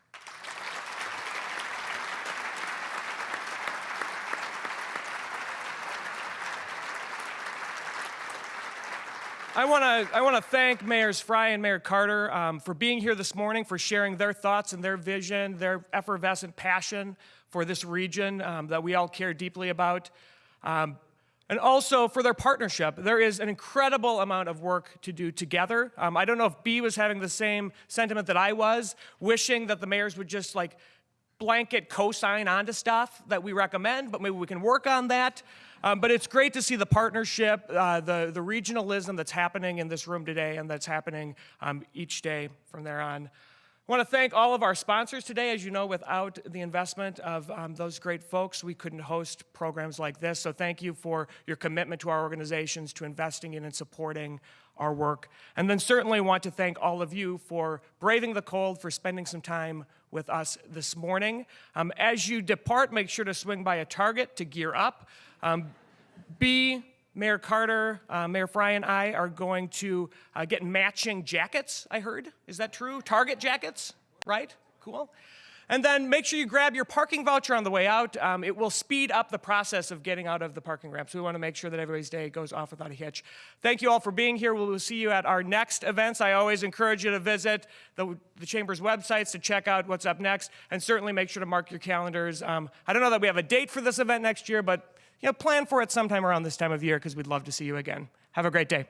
I want to I want to thank Mayors Fry and Mayor Carter um, for being here this morning, for sharing their thoughts and their vision, their effervescent passion for this region um, that we all care deeply about, um, and also for their partnership. There is an incredible amount of work to do together. Um, I don't know if B was having the same sentiment that I was, wishing that the mayors would just like blanket cosign onto stuff that we recommend, but maybe we can work on that. Um, but it's great to see the partnership, uh, the, the regionalism that's happening in this room today and that's happening um, each day from there on. I want to thank all of our sponsors today. As you know, without the investment of um, those great folks, we couldn't host programs like this. So thank you for your commitment to our organizations, to investing in and supporting our work. And then certainly want to thank all of you for braving the cold, for spending some time with us this morning. Um, as you depart, make sure to swing by a Target to gear up. Um, B, Mayor Carter, uh, Mayor Fry, and I are going to uh, get matching jackets, I heard. Is that true? Target jackets, right? Cool. And then make sure you grab your parking voucher on the way out. Um, it will speed up the process of getting out of the parking ramp. So we want to make sure that everybody's day goes off without a hitch. Thank you all for being here. We will see you at our next events. I always encourage you to visit the, the Chamber's websites to check out what's up next. And certainly make sure to mark your calendars. Um, I don't know that we have a date for this event next year, but you know, plan for it sometime around this time of year because we'd love to see you again. Have a great day.